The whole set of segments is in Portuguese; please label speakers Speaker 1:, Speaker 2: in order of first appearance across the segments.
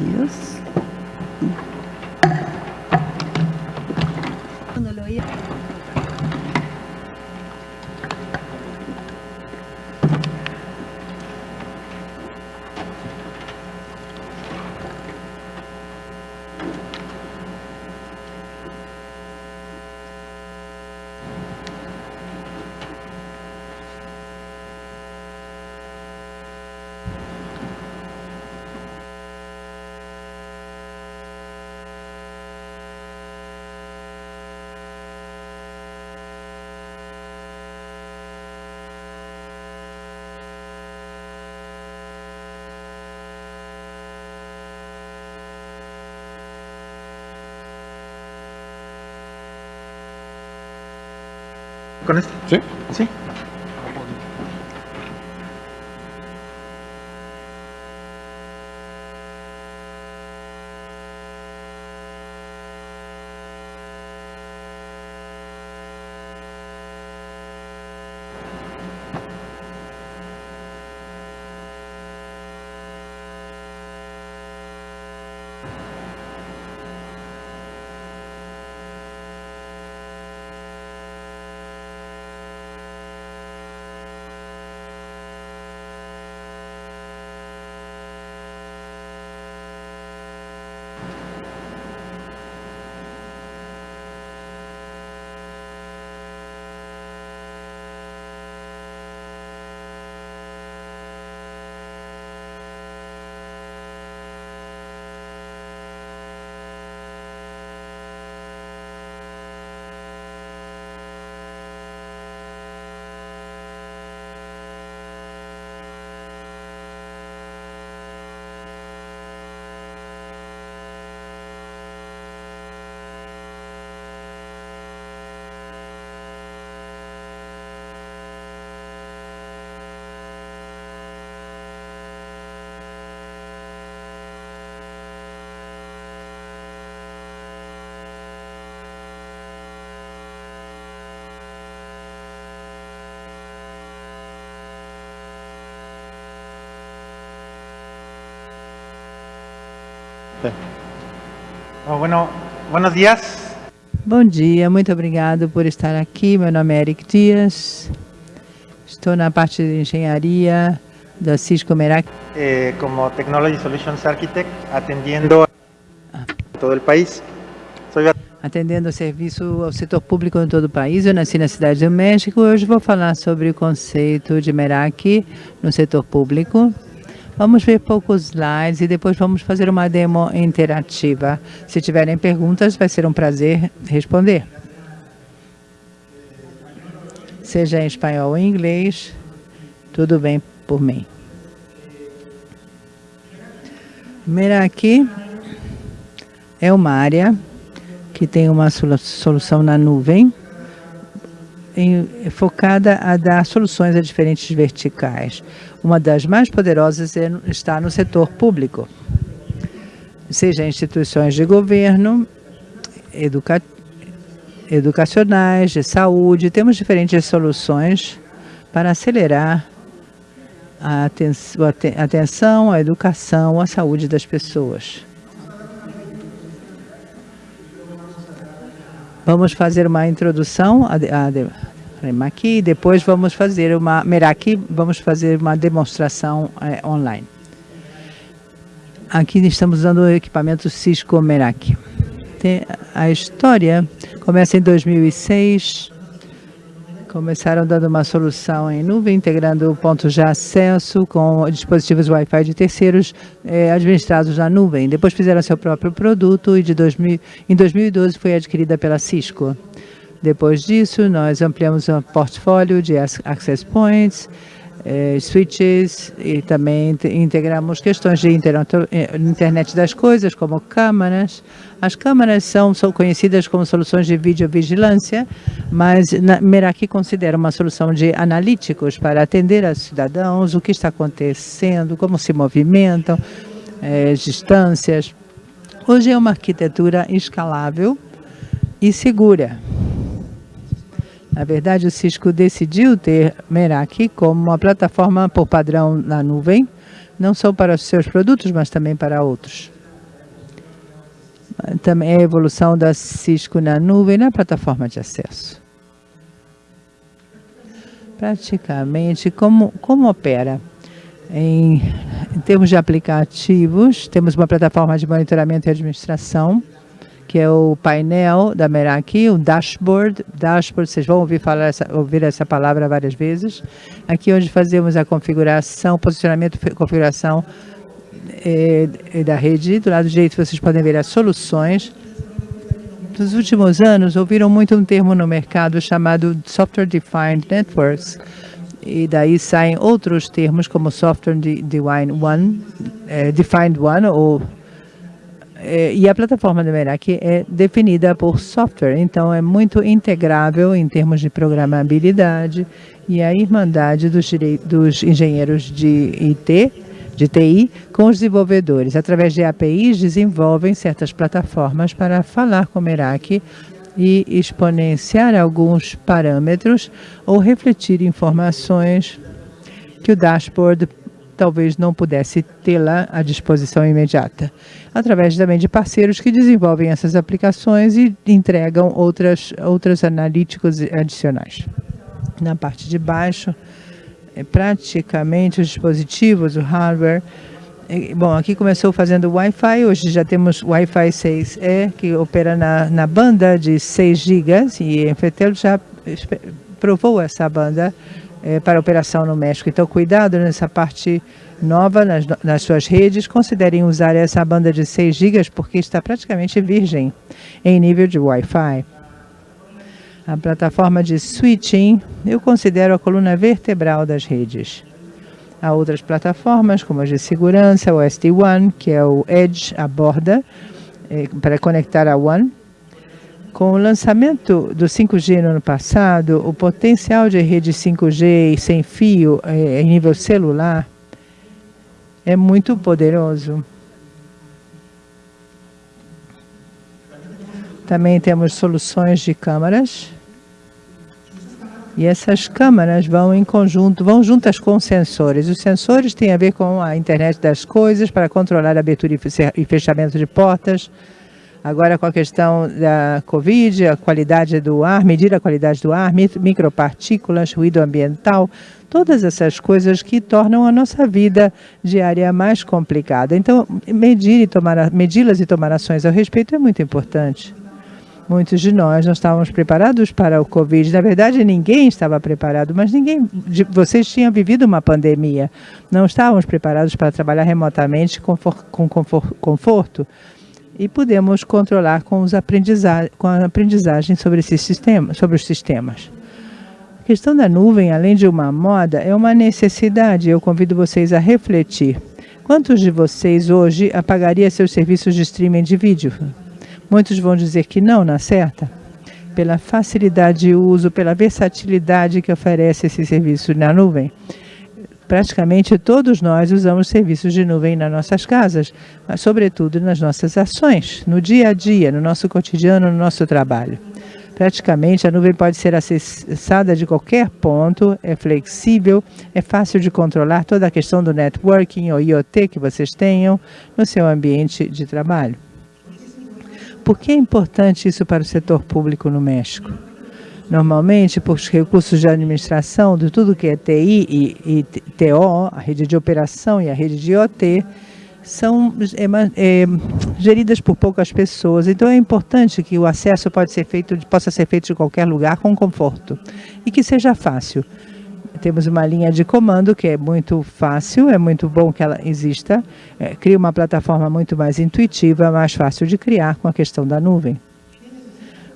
Speaker 1: Yes.
Speaker 2: ¿Con?
Speaker 3: Sí.
Speaker 2: Sí. Oh, bueno, buenos.
Speaker 4: Bom dia, muito obrigado por estar aqui. Meu nome é Eric Dias. Estou na parte de engenharia da Cisco Merak.
Speaker 2: Eh, como Technology Solutions Architect, atendiendo a todo el país. Soy
Speaker 4: atendendo o serviço ao setor público em todo o país. Eu nasci na cidade do México. Hoje vou falar sobre o conceito de Meraki no setor público. Vamos ver poucos slides e depois vamos fazer uma demo interativa. Se tiverem perguntas, vai ser um prazer responder. Seja em espanhol ou em inglês, tudo bem por mim. Meraki é uma área que tem uma solução na nuvem, em, focada a dar soluções a diferentes verticais. Uma das mais poderosas é, está no setor público, seja instituições de governo, educa, educacionais, de saúde. Temos diferentes soluções para acelerar a atenção, a educação, a saúde das pessoas. Vamos fazer uma introdução a, a Meraki, depois vamos fazer uma Meraki, vamos fazer uma demonstração é, online. Aqui estamos usando o equipamento Cisco Meraki. A história começa em 2006, Começaram dando uma solução em nuvem, integrando pontos de acesso com dispositivos Wi-Fi de terceiros eh, administrados na nuvem. Depois fizeram seu próprio produto e de 2000, em 2012 foi adquirida pela Cisco. Depois disso, nós ampliamos o portfólio de access points, eh, switches e também integramos questões de eh, internet das coisas, como câmaras. As câmaras são, são conhecidas como soluções de videovigilância, mas na, Meraki considera uma solução de analíticos para atender aos cidadãos, o que está acontecendo, como se movimentam, eh, distâncias. Hoje é uma arquitetura escalável e segura Na verdade, o Cisco decidiu ter Meraki como uma plataforma por padrão na nuvem, não só para os seus produtos, mas também para outros. Também é a evolução da Cisco na nuvem na plataforma de acesso. Praticamente, como, como opera? Em, em termos de aplicativos, temos uma plataforma de monitoramento e administração, que é o painel da Meraki, o dashboard. Dashboard, vocês vão ouvir, falar essa, ouvir essa palavra várias vezes. Aqui onde fazemos a configuração, posicionamento, configuração eh, da rede. Do lado direito vocês podem ver as soluções. Nos últimos anos, ouviram muito um termo no mercado chamado Software Defined Networks, e daí saem outros termos como Software Defined One, eh, Defined One ou é, e a plataforma do Meraki é definida por software, então é muito integrável em termos de programabilidade e a irmandade dos, dos engenheiros de IT, de TI, com os desenvolvedores. Através de APIs, desenvolvem certas plataformas para falar com o Meraki e exponenciar alguns parâmetros ou refletir informações que o dashboard talvez não pudesse tê-la à disposição imediata, através também de parceiros que desenvolvem essas aplicações e entregam outras, outras analíticos adicionais. Na parte de baixo, é praticamente os dispositivos, o hardware, é, Bom, aqui começou fazendo Wi-Fi, hoje já temos Wi-Fi 6E, que opera na, na banda de 6 GB, e a Fetel já provou essa banda é, para operação no México. Então, cuidado nessa parte nova nas, nas suas redes. Considerem usar essa banda de 6 GB porque está praticamente virgem em nível de Wi-Fi. A plataforma de switching eu considero a coluna vertebral das redes. Há outras plataformas, como as de segurança, o SD-WAN, que é o Edge, a borda, é, para conectar a WAN, com o lançamento do 5G no ano passado, o potencial de rede 5G sem fio eh, em nível celular é muito poderoso. Também temos soluções de câmaras. E essas câmaras vão em conjunto, vão juntas com sensores. Os sensores têm a ver com a internet das coisas, para controlar a abertura e fechamento de portas, Agora com a questão da Covid, a qualidade do ar, medir a qualidade do ar, micropartículas, ruído ambiental, todas essas coisas que tornam a nossa vida diária mais complicada. Então, medir e tomar, medi-las e tomar ações ao respeito é muito importante. Muitos de nós não estávamos preparados para o Covid. Na verdade, ninguém estava preparado, mas ninguém, vocês tinham vivido uma pandemia. Não estávamos preparados para trabalhar remotamente com conforto e podemos controlar com, os com a aprendizagem sobre, esse sistema, sobre os sistemas. A questão da nuvem, além de uma moda, é uma necessidade. Eu convido vocês a refletir. Quantos de vocês hoje apagaria seus serviços de streaming de vídeo? Muitos vão dizer que não, na certa? Pela facilidade de uso, pela versatilidade que oferece esse serviço na nuvem praticamente todos nós usamos serviços de nuvem nas nossas casas, mas sobretudo nas nossas ações, no dia a dia, no nosso cotidiano, no nosso trabalho. Praticamente a nuvem pode ser acessada de qualquer ponto, é flexível, é fácil de controlar toda a questão do networking ou IoT que vocês tenham no seu ambiente de trabalho. Por que é importante isso para o setor público no México? Normalmente, por recursos de administração de tudo que é TI e, e TO, a rede de operação e a rede de IoT, são é, é, geridas por poucas pessoas. Então, é importante que o acesso pode ser feito, possa ser feito de qualquer lugar com conforto e que seja fácil. Temos uma linha de comando que é muito fácil, é muito bom que ela exista, é, cria uma plataforma muito mais intuitiva, mais fácil de criar com a questão da nuvem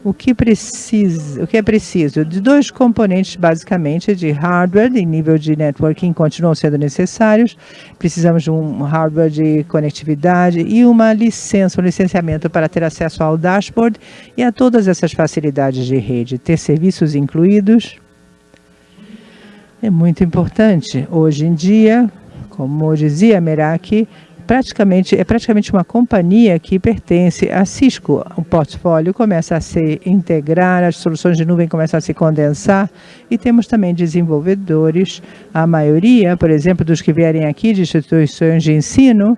Speaker 4: o que, precisa, o que é preciso? De dois componentes, basicamente, de hardware em nível de networking continuam sendo necessários. Precisamos de um hardware de conectividade e uma licença, um licenciamento para ter acesso ao dashboard e a todas essas facilidades de rede. Ter serviços incluídos é muito importante. Hoje em dia, como dizia Meraki, praticamente, é praticamente uma companhia que pertence à Cisco. O portfólio começa a se integrar, as soluções de nuvem começam a se condensar e temos também desenvolvedores, a maioria, por exemplo, dos que vierem aqui de instituições de ensino,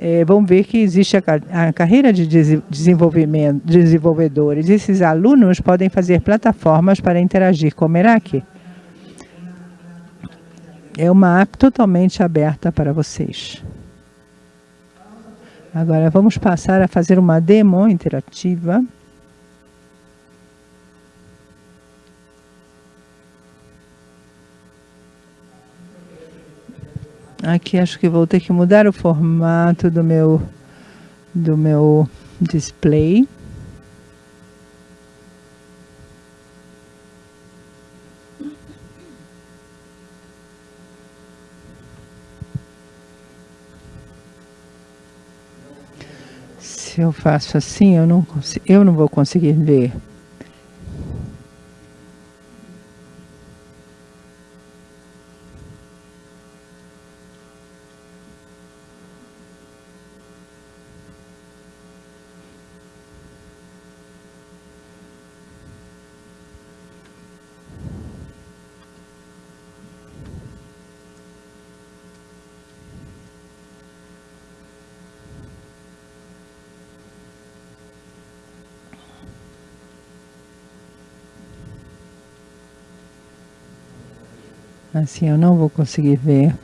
Speaker 4: eh, vão ver que existe a, a carreira de desenvolvimento, desenvolvedores. Esses alunos podem fazer plataformas para interagir com o Meraki. É uma app totalmente aberta para vocês. Agora vamos passar a fazer uma demo interativa. Aqui acho que vou ter que mudar o formato do meu, do meu display. Se eu faço assim, eu não, eu não vou conseguir ver. Assim eu não vou conseguir ver.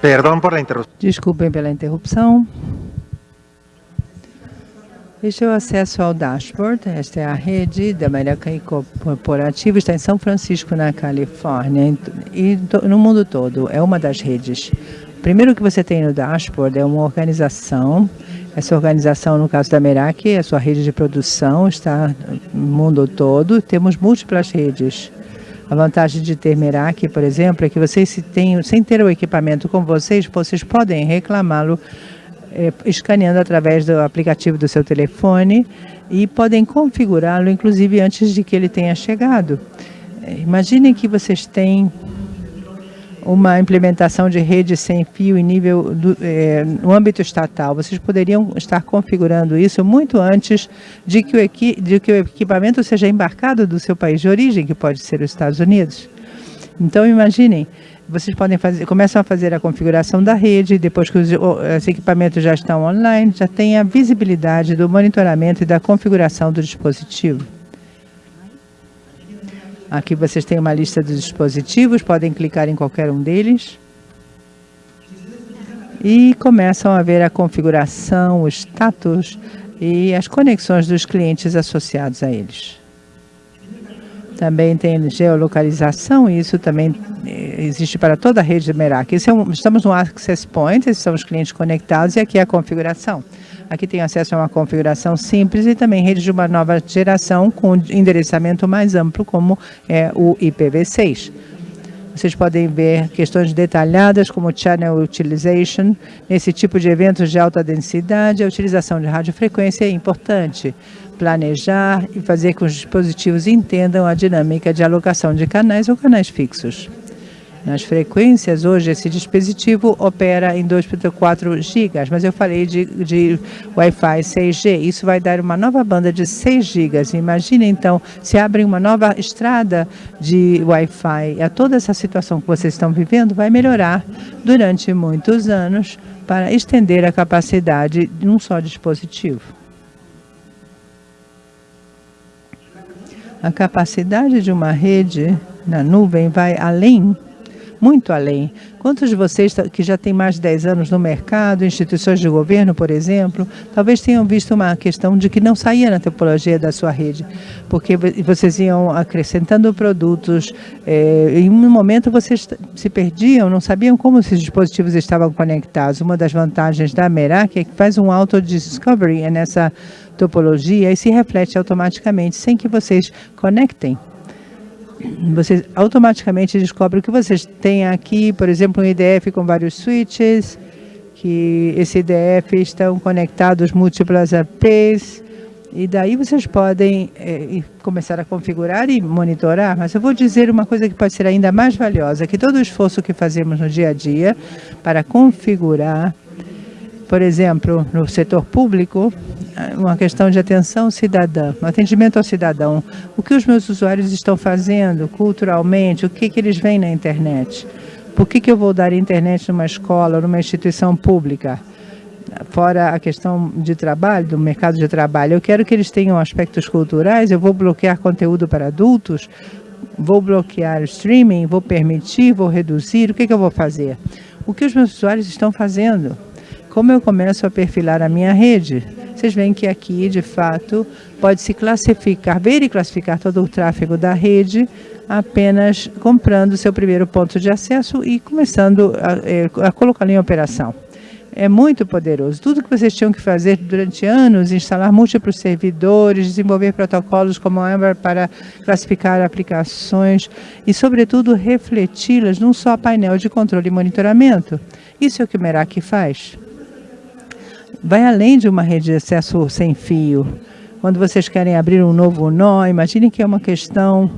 Speaker 2: Perdão por interrupção.
Speaker 4: Desculpem pela interrupção. Este é o acesso ao dashboard. Esta é a rede da American Corporativa. Está em São Francisco, na Califórnia, e no mundo todo. É uma das redes. Primeiro que você tem no dashboard é uma organização. Essa organização, no caso da Meraki, é a sua rede de produção, está no mundo todo. Temos múltiplas redes. A vantagem de ter Meraki, por exemplo, é que vocês, se tem, sem ter o equipamento com vocês, vocês podem reclamá-lo é, escaneando através do aplicativo do seu telefone e podem configurá-lo, inclusive, antes de que ele tenha chegado. É, imaginem que vocês têm uma implementação de rede sem fio em nível do, é, no âmbito estatal. Vocês poderiam estar configurando isso muito antes de que, o de que o equipamento seja embarcado do seu país de origem, que pode ser os Estados Unidos. Então, imaginem, vocês podem fazer, começam a fazer a configuração da rede, depois que os, os equipamentos já estão online, já tem a visibilidade do monitoramento e da configuração do dispositivo. Aqui vocês têm uma lista dos dispositivos, podem clicar em qualquer um deles. E começam a ver a configuração, o status e as conexões dos clientes associados a eles. Também tem geolocalização, e isso também eh, existe para toda a rede de Merak. É um, estamos no Access Point, esses são os clientes conectados, e aqui é a configuração. Aqui tem acesso a uma configuração simples e também rede de uma nova geração com endereçamento mais amplo, como é o IPv6. Vocês podem ver questões detalhadas como Channel Utilization. Nesse tipo de eventos de alta densidade, a utilização de radiofrequência é importante. Planejar e fazer com que os dispositivos entendam a dinâmica de alocação de canais ou canais fixos. Nas frequências, hoje, esse dispositivo opera em 2.4 gigas, mas eu falei de, de Wi-Fi 6G. Isso vai dar uma nova banda de 6 gigas. Imagine, então, se abre uma nova estrada de Wi-Fi. A toda essa situação que vocês estão vivendo vai melhorar durante muitos anos para estender a capacidade de um só dispositivo. A capacidade de uma rede na nuvem vai além muito além. Quantos de vocês que já têm mais de 10 anos no mercado, instituições de governo, por exemplo, talvez tenham visto uma questão de que não saía na topologia da sua rede, porque vocês iam acrescentando produtos, é, em um momento vocês se perdiam, não sabiam como esses dispositivos estavam conectados. Uma das vantagens da Merak é que faz um auto-discovery nessa topologia e se reflete automaticamente, sem que vocês conectem você automaticamente descobre que vocês têm aqui, por exemplo, um IDF com vários switches, que esse IDF estão conectados múltiplas APs, e daí vocês podem é, começar a configurar e monitorar, mas eu vou dizer uma coisa que pode ser ainda mais valiosa, que todo o esforço que fazemos no dia a dia para configurar por exemplo, no setor público, uma questão de atenção cidadã, um atendimento ao cidadão. O que os meus usuários estão fazendo culturalmente, o que, que eles veem na internet? Por que, que eu vou dar internet numa escola, numa instituição pública? Fora a questão de trabalho, do mercado de trabalho, eu quero que eles tenham aspectos culturais, eu vou bloquear conteúdo para adultos, vou bloquear streaming, vou permitir, vou reduzir, o que, que eu vou fazer? O que os meus usuários estão fazendo? Como eu começo a perfilar a minha rede? Vocês veem que aqui, de fato, pode-se classificar, ver e classificar todo o tráfego da rede apenas comprando seu primeiro ponto de acesso e começando a, a colocá-lo em operação. É muito poderoso. Tudo que vocês tinham que fazer durante anos, instalar múltiplos servidores, desenvolver protocolos como o Amber para classificar aplicações e, sobretudo, refleti-las num só painel de controle e monitoramento. Isso é o que o Merak faz vai além de uma rede de acesso sem fio. Quando vocês querem abrir um novo nó, imaginem que é uma questão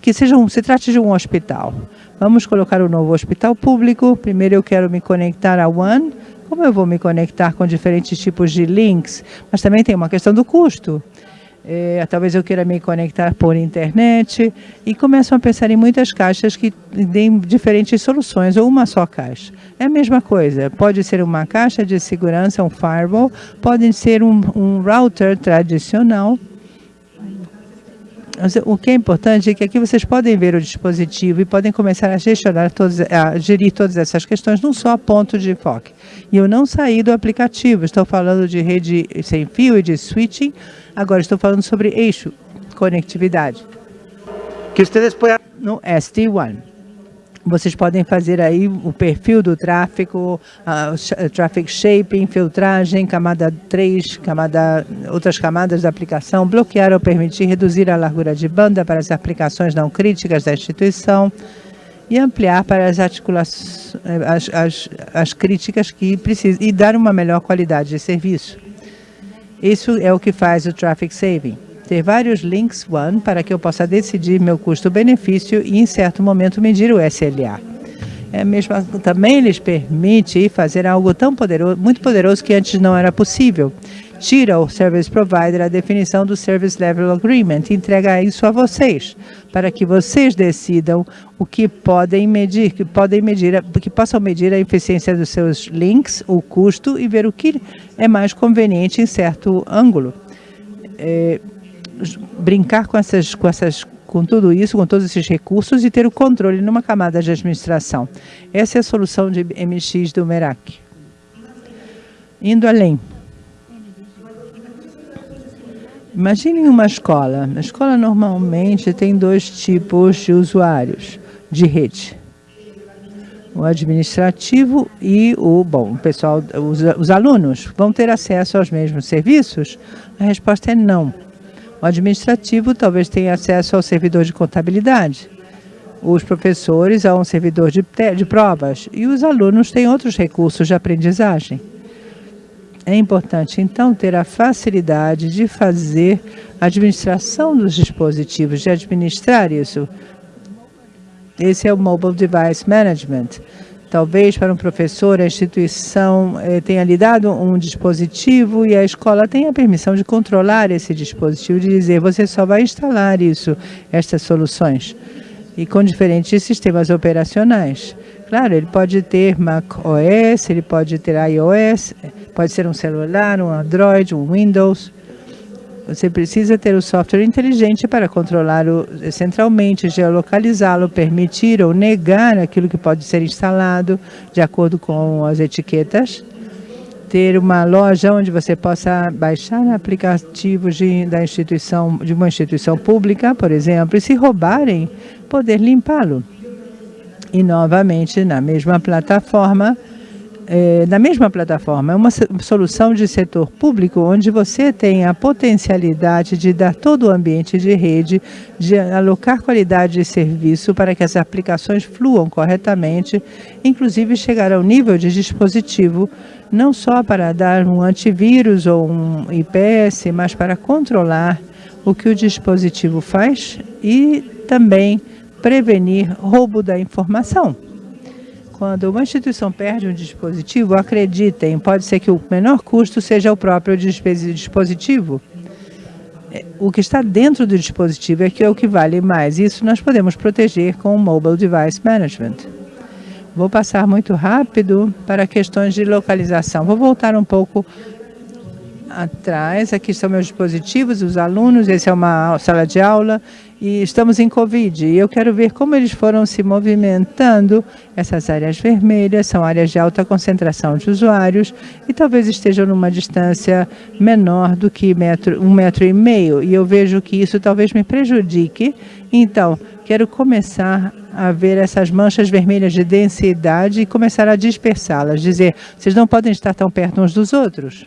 Speaker 4: que seja um, se trate de um hospital. Vamos colocar um novo hospital público. Primeiro eu quero me conectar a One. Como eu vou me conectar com diferentes tipos de links? Mas também tem uma questão do custo é, talvez eu queira me conectar por internet, e começam a pensar em muitas caixas que têm diferentes soluções, ou uma só caixa. É a mesma coisa, pode ser uma caixa de segurança, um firewall, pode ser um, um router tradicional, o que é importante é que aqui vocês podem ver o dispositivo e podem começar a gestionar todos, a gerir todas essas questões num só ponto de foco. E eu não saí do aplicativo, estou falando de rede sem fio e de switching, agora estou falando sobre eixo, conectividade.
Speaker 2: Que vocês podem...
Speaker 4: No SD-WAN. Vocês podem fazer aí o perfil do tráfego, uh, traffic shaping, filtragem, camada 3, camada, outras camadas da aplicação, bloquear ou permitir reduzir a largura de banda para as aplicações não críticas da instituição e ampliar para as articulações, as, as, as críticas que precisam, e dar uma melhor qualidade de serviço. Isso é o que faz o traffic saving ter vários links one para que eu possa decidir meu custo-benefício e, em certo momento, medir o SLA. É mesmo, também lhes permite fazer algo tão poderoso, muito poderoso que antes não era possível. Tira o Service Provider a definição do Service Level Agreement e entrega isso a vocês, para que vocês decidam o que podem medir, que podem medir, que possam medir a eficiência dos seus links, o custo e ver o que é mais conveniente em certo ângulo. É, brincar com essas, com essas com tudo isso, com todos esses recursos e ter o controle numa camada de administração. Essa é a solução de MX do Merak. Indo além. Imaginem uma escola. A escola normalmente tem dois tipos de usuários de rede. O administrativo e o, bom, o pessoal, os, os alunos vão ter acesso aos mesmos serviços? A resposta é não. O administrativo talvez tenha acesso ao servidor de contabilidade, os professores a um servidor de, de provas e os alunos têm outros recursos de aprendizagem. É importante, então, ter a facilidade de fazer a administração dos dispositivos, de administrar isso. Esse é o Mobile Device Management. Talvez para um professor a instituição eh, tenha lhe dado um dispositivo e a escola tenha a permissão de controlar esse dispositivo, de dizer você só vai instalar isso, estas soluções, e com diferentes sistemas operacionais. Claro, ele pode ter Mac OS, ele pode ter iOS, pode ser um celular, um Android, um Windows. Você precisa ter o software inteligente para controlá-lo centralmente, geolocalizá-lo, permitir ou negar aquilo que pode ser instalado de acordo com as etiquetas. Ter uma loja onde você possa baixar aplicativos de, da instituição, de uma instituição pública, por exemplo, e se roubarem, poder limpá-lo. E novamente, na mesma plataforma, é, na mesma plataforma, é uma solução de setor público onde você tem a potencialidade de dar todo o ambiente de rede, de alocar qualidade de serviço para que as aplicações fluam corretamente, inclusive chegar ao nível de dispositivo, não só para dar um antivírus ou um IPS, mas para controlar o que o dispositivo faz e também prevenir roubo da informação. Quando uma instituição perde um dispositivo, acreditem, pode ser que o menor custo seja o próprio dispositivo. É, o que está dentro do dispositivo é que é o que vale mais. Isso nós podemos proteger com o Mobile Device Management. Vou passar muito rápido para questões de localização. Vou voltar um pouco atrás. Aqui estão meus dispositivos, os alunos. Essa é uma sala de aula e estamos em Covid. E eu quero ver como eles foram se movimentando. Essas áreas vermelhas são áreas de alta concentração de usuários e talvez estejam numa distância menor do que metro, um metro e meio. E eu vejo que isso talvez me prejudique. Então, quero começar a ver essas manchas vermelhas de densidade e começar a dispersá-las. Dizer, vocês não podem estar tão perto uns dos outros.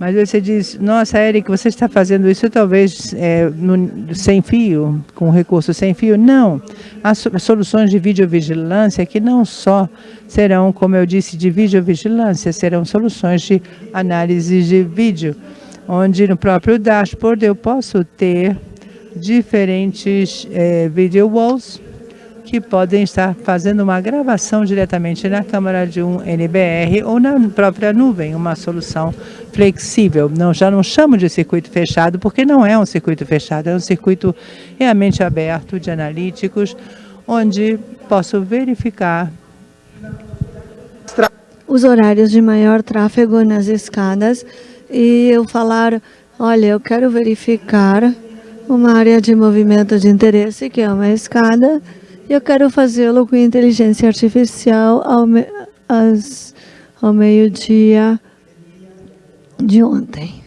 Speaker 4: Mas você diz, nossa, Eric, você está fazendo isso talvez é, no, sem fio, com recurso sem fio? Não. Há soluções de videovigilância que não só serão, como eu disse, de videovigilância, serão soluções de análise de vídeo, onde no próprio dashboard eu posso ter diferentes é, video walls, que podem estar fazendo uma gravação diretamente na câmera de um NBR ou na própria nuvem, uma solução flexível. Não, já não chamo de circuito fechado, porque não é um circuito fechado, é um circuito realmente aberto de analíticos, onde posso verificar
Speaker 1: os horários de maior tráfego nas escadas e eu falar, olha, eu quero verificar uma área de movimento de interesse, que é uma escada, eu quero fazê-lo com inteligência artificial ao, me, ao meio-dia de ontem.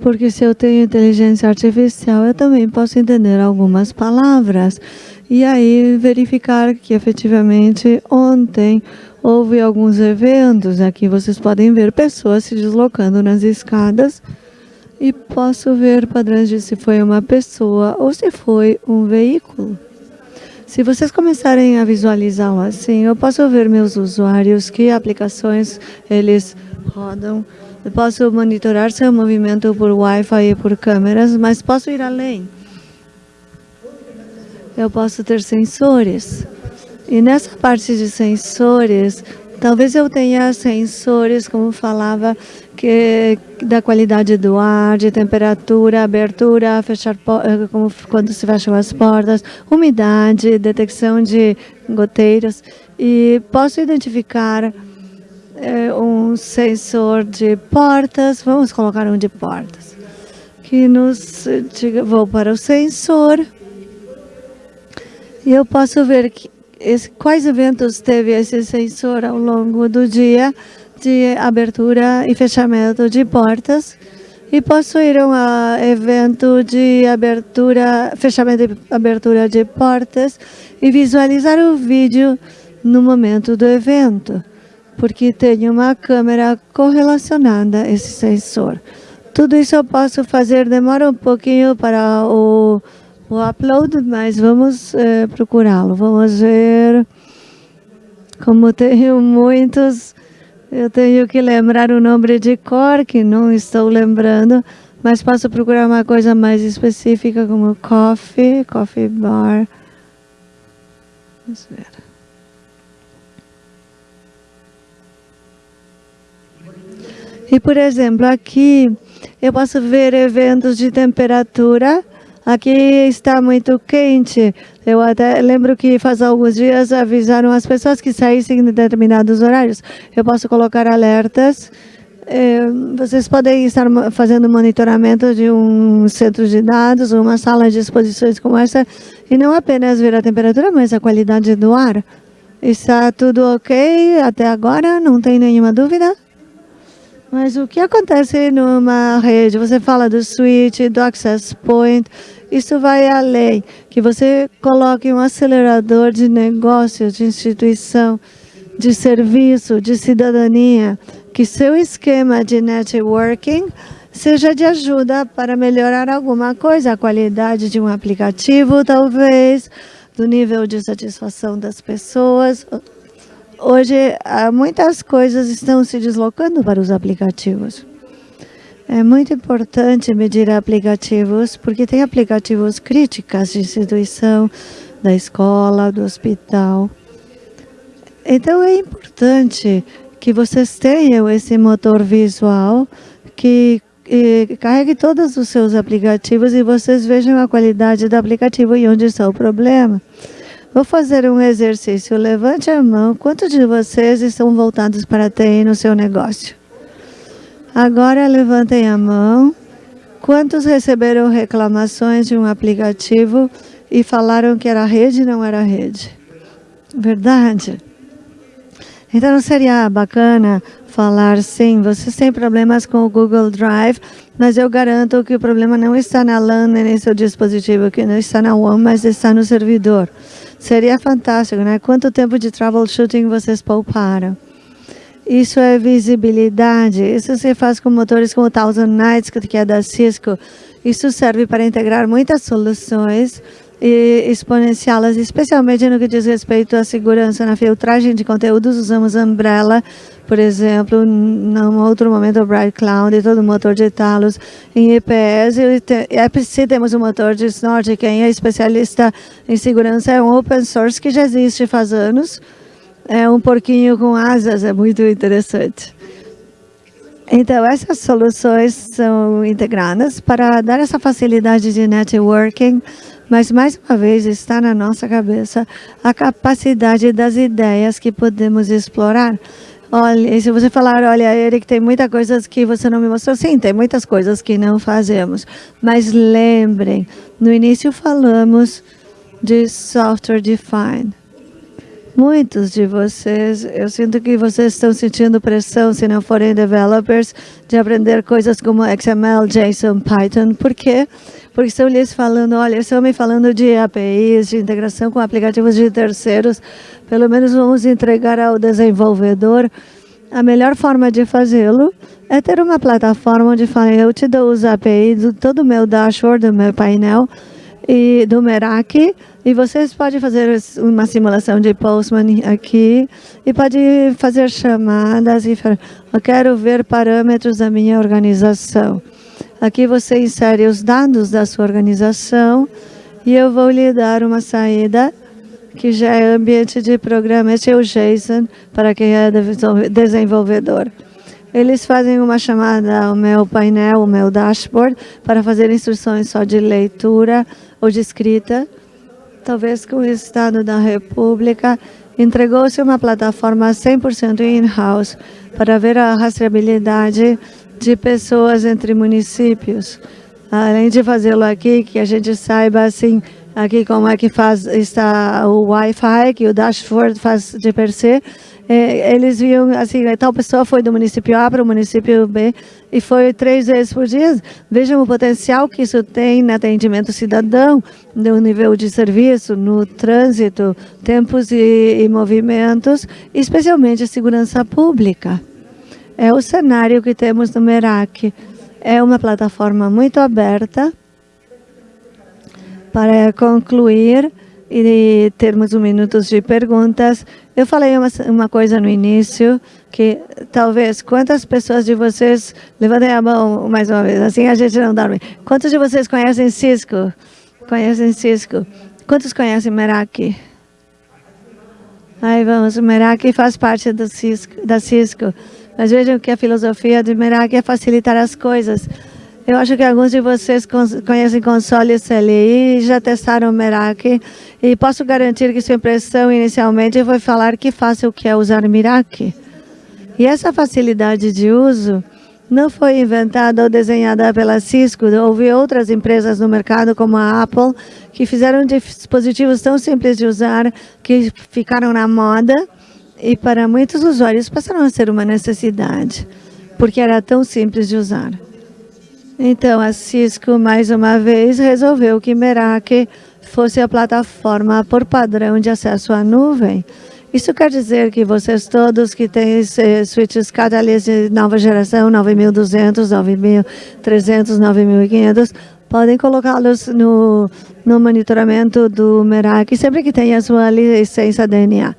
Speaker 1: Porque se eu tenho inteligência artificial, eu também posso entender algumas palavras. E aí verificar que efetivamente ontem houve alguns eventos. Aqui vocês podem ver pessoas se deslocando nas escadas. E posso ver padrões de se foi uma pessoa ou se foi um veículo. Se vocês começarem a visualizar assim, eu posso ver meus usuários, que aplicações eles rodam. Eu posso monitorar seu movimento por Wi-Fi e por câmeras, mas posso ir além. Eu posso ter sensores. E nessa parte de sensores, talvez eu tenha sensores, como falava, que da qualidade do ar, de temperatura, abertura, fechar eh, como quando se fecham as portas, umidade, detecção de goteiros. E posso identificar é, um sensor de portas, vamos colocar um de portas, que nos diga, vou para o sensor. E eu posso ver que, quais eventos teve esse sensor ao longo do dia de abertura e fechamento de portas e posso ir a um evento de abertura, fechamento e abertura de portas e visualizar o vídeo no momento do evento, porque tenho uma câmera correlacionada a esse sensor. Tudo isso eu posso fazer, demora um pouquinho para o, o upload, mas vamos eh, procurá-lo. Vamos ver como tenho muitos eu tenho que lembrar o nome de cor, que não estou lembrando, mas posso procurar uma coisa mais específica como coffee, coffee bar. Vamos ver. E, por exemplo, aqui eu posso ver eventos de temperatura. Aqui está muito quente. Eu até lembro que faz alguns dias avisaram as pessoas que saíssem em determinados horários. Eu posso colocar alertas. É, vocês podem estar fazendo monitoramento de um centro de dados, uma sala de exposições como essa, e não apenas ver a temperatura, mas a qualidade do ar. Está tudo ok até agora? Não tem nenhuma dúvida? Mas o que acontece numa rede? Você fala do switch, do access point, isso vai além. Que você coloque um acelerador de negócio, de instituição, de serviço, de cidadania, que seu esquema de networking seja de ajuda para melhorar alguma coisa, a qualidade de um aplicativo, talvez, do nível de satisfação das pessoas, Hoje, muitas coisas estão se deslocando para os aplicativos. É muito importante medir aplicativos, porque tem aplicativos críticas de instituição, da escola, do hospital. Então, é importante que vocês tenham esse motor visual que carregue todos os seus aplicativos e vocês vejam a qualidade do aplicativo e onde está o problema. Vou fazer um exercício. Levante a mão. Quantos de vocês estão voltados para a TI no seu negócio? Agora levantem a mão. Quantos receberam reclamações de um aplicativo e falaram que era rede e não era rede? Verdade? Então não seria bacana falar sim, vocês têm problemas com o Google Drive, mas eu garanto que o problema não está na LAN nem no seu dispositivo, que não está na WAN, mas está no servidor. Seria fantástico, né? Quanto tempo de troubleshooting vocês pouparam? Isso é visibilidade. Isso se faz com motores como o Thousand Nights, que é da Cisco. Isso serve para integrar muitas soluções e exponenciá-las, especialmente no que diz respeito à segurança na filtragem de conteúdos. Usamos Umbrella, por exemplo, num outro momento o Bright Cloud e todo o motor de Talos em IPS. E EPC temos o motor de Snort, quem é especialista em segurança é um open source que já existe faz anos. É um porquinho com asas, é muito interessante. Então, essas soluções são integradas para dar essa facilidade de networking mas, mais uma vez, está na nossa cabeça a capacidade das ideias que podemos explorar. Olha, se você falar, olha, Eric, tem muitas coisas que você não me mostrou. Sim, tem muitas coisas que não fazemos. Mas lembrem, no início falamos de software defined. Muitos de vocês, eu sinto que vocês estão sentindo pressão, se não forem developers, de aprender coisas como XML, JSON, Python. Por quê? Porque estão lhes falando, olha, estão me falando de APIs, de integração com aplicativos de terceiros. Pelo menos vamos entregar ao desenvolvedor. A melhor forma de fazê-lo é ter uma plataforma onde fala, eu te dou os APIs do todo o meu dashboard, do meu painel, e do Meraki e vocês podem fazer uma simulação de Postman aqui e pode fazer chamadas e falar, eu quero ver parâmetros da minha organização. Aqui você insere os dados da sua organização e eu vou lhe dar uma saída que já é ambiente de programa. Esse é o JSON para quem é desenvolvedor. Eles fazem uma chamada ao meu painel, o meu dashboard, para fazer instruções só de leitura ou de escrita. Talvez com o Estado da República entregou-se uma plataforma 100% in-house para ver a rastreabilidade de pessoas entre municípios. Além de fazê-lo aqui, que a gente saiba assim, aqui como é que faz, está o Wi-Fi, que o dashboard faz de per se, é, eles viam assim, tal pessoa foi do município A para o município B e foi três vezes por dia. Vejam o potencial que isso tem no atendimento cidadão, no nível de serviço, no trânsito, tempos e, e movimentos, especialmente a segurança pública. É o cenário que temos no Merak. É uma plataforma muito aberta. Para concluir, e termos um minuto de perguntas. Eu falei uma, uma coisa no início, que talvez, quantas pessoas de vocês, levantem a mão mais uma vez, assim a gente não dorme. Quantos de vocês conhecem Cisco? Conhecem Cisco? Quantos conhecem Meraki? Aí vamos, Meraki faz parte do Cisco, da Cisco. Mas vejam que a filosofia de Meraki é facilitar as coisas. Eu acho que alguns de vocês conhecem console CLI já testaram o Meraki. E posso garantir que sua impressão inicialmente foi falar que fácil que é usar Meraki. E essa facilidade de uso não foi inventada ou desenhada pela Cisco. Houve outras empresas no mercado, como a Apple, que fizeram dispositivos tão simples de usar que ficaram na moda e para muitos usuários passaram a ser uma necessidade, porque era tão simples de usar. Então, a Cisco, mais uma vez, resolveu que Meraki fosse a plataforma por padrão de acesso à nuvem. Isso quer dizer que vocês todos que têm switches Catalyst de nova geração, 9200, 9300, 9500, podem colocá-los no, no monitoramento do Meraki sempre que tenha a sua licença DNA.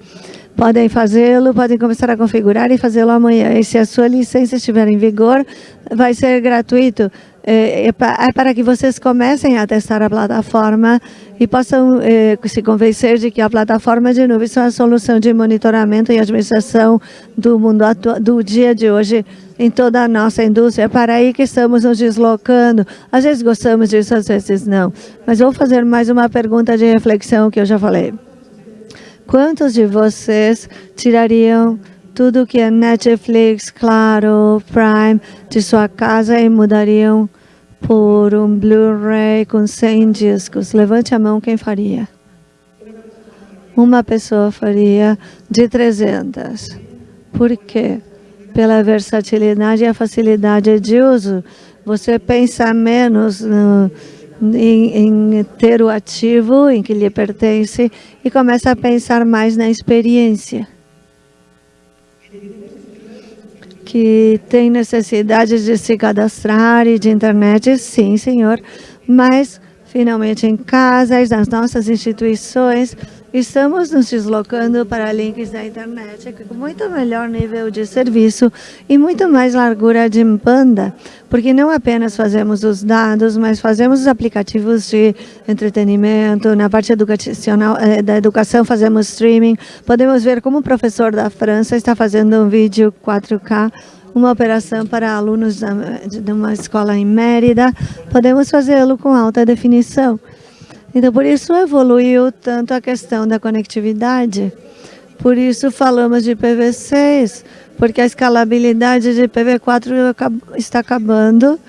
Speaker 1: Podem fazê-lo, podem começar a configurar e fazê-lo amanhã. E se a sua licença estiver em vigor, vai ser gratuito. É, é, é para que vocês comecem a testar a plataforma e possam é, se convencer de que a plataforma de nuvem é a solução de monitoramento e administração do mundo do dia de hoje em toda a nossa indústria. É para aí que estamos nos deslocando. Às vezes gostamos disso, às vezes não. Mas vou fazer mais uma pergunta de reflexão que eu já falei. Quantos de vocês tirariam tudo que é Netflix, Claro, Prime de sua casa e mudariam por um Blu-ray com 100 discos? Levante a mão quem faria. Uma pessoa faria de 300. Por quê? Pela versatilidade e a facilidade de uso. Você pensa menos no em, em, ter o ativo em que lhe pertence e começa a pensar mais na experiência. Que tem necessidade de se cadastrar e de internet, sim, senhor, mas finalmente em casas, nas nossas instituições, Estamos nos deslocando para links da internet com muito melhor nível de serviço e muito mais largura de banda, porque não apenas fazemos os dados, mas fazemos os aplicativos de entretenimento, na parte educacional, eh, da educação fazemos streaming, podemos ver como o professor da França está fazendo um vídeo 4K uma operação para alunos de uma escola em Mérida, podemos fazê-lo com alta definição. Então, por isso evoluiu tanto a questão da conectividade. Por isso falamos de PV6, porque a escalabilidade de PV4 está acabando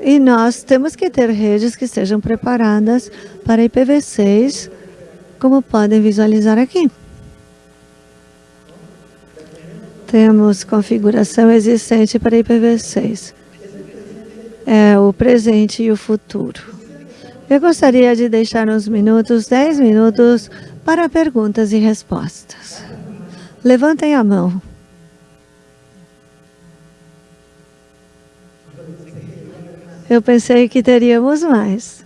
Speaker 1: e nós temos que ter redes que estejam preparadas para IPv6, como podem visualizar aqui. Temos configuração existente para IPv6. É o presente e o futuro. Eu gostaria de deixar uns minutos, 10 minutos, para perguntas e respostas. Levantem a mão. Eu pensei que teríamos mais.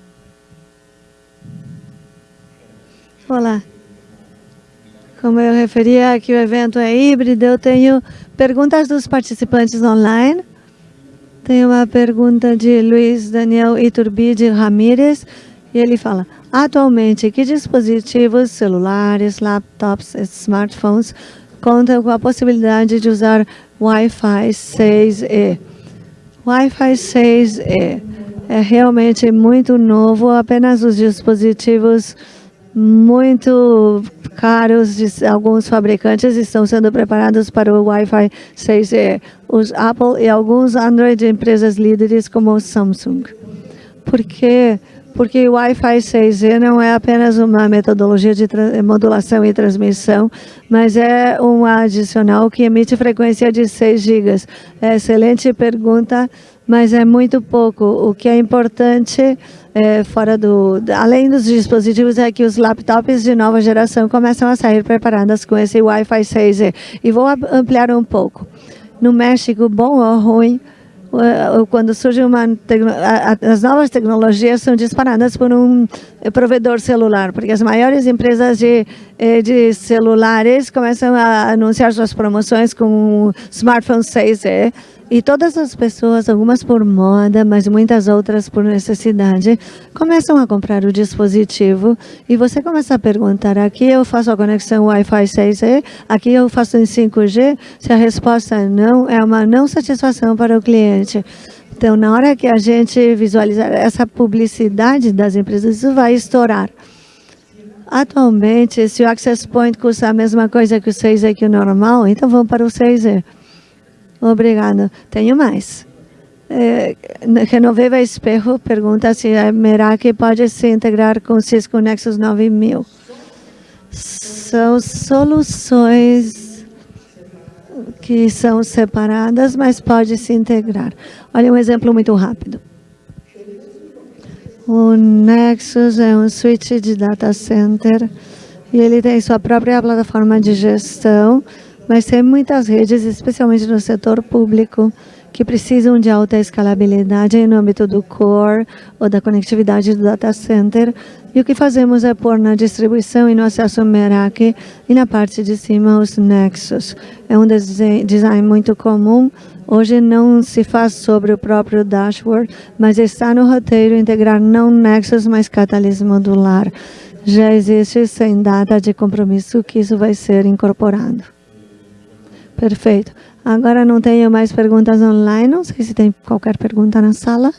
Speaker 1: Olá. Como eu referia que o evento é híbrido, eu tenho perguntas dos participantes online tem uma pergunta de Luiz Daniel Iturbide Ramírez, e ele fala, atualmente, que dispositivos celulares, laptops smartphones contam com a possibilidade de usar Wi-Fi 6E? Wi-Fi 6E é realmente muito novo, apenas os dispositivos muito caros de alguns fabricantes estão sendo preparados para o Wi-Fi 6E, os Apple e alguns Android empresas líderes como o Samsung. Por quê? Porque o Wi-Fi 6E não é apenas uma metodologia de modulação e transmissão, mas é um adicional que emite frequência de 6 GB. É excelente pergunta, mas é muito pouco. O que é importante é, fora do, além dos dispositivos, é que os laptops de nova geração começam a sair preparadas com esse Wi-Fi 6. E vou ampliar um pouco. No México, bom ou ruim, quando surge uma as novas tecnologias são disparadas por um provedor celular, porque as maiores empresas de eh, de celulares começam a anunciar suas promoções com smartphone 6E e todas as pessoas, algumas por moda, mas muitas outras por necessidade, começam a comprar o dispositivo e você começa a perguntar, aqui eu faço a conexão Wi-Fi 6E, aqui eu faço em 5G, se a resposta é não, é uma não satisfação para o cliente. Então, na hora que a gente visualizar essa publicidade das empresas, isso vai estourar. Atualmente, se o Access Point custa a mesma coisa que o 6E que o normal, então vamos para o 6E. Obrigado. Tenho mais. É, Renoveva Espejo pergunta se a Meraki pode se integrar com Cisco Nexus 9000. São soluções que são separadas, mas pode se integrar. Olha um exemplo muito rápido. O Nexus é um switch de data center e ele tem sua própria plataforma de gestão mas tem muitas redes, especialmente no setor público, que precisam de alta escalabilidade no âmbito do core ou da conectividade do data center. E o que fazemos é pôr na distribuição e no acesso Meraki e na parte de cima os nexos. É um design muito comum. Hoje não se faz sobre o próprio dashboard, mas está no roteiro integrar não nexus, mas catalise modular. Já existe sem data de compromisso que isso vai ser incorporado. Perfeito. Agora não tenho mais perguntas online. Não sei se tem qualquer pergunta na sala.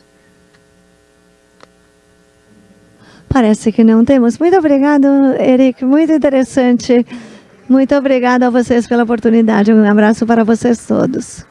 Speaker 1: Parece que não temos. Muito obrigado, Eric. Muito interessante. Muito obrigada a vocês pela oportunidade. Um abraço para vocês todos.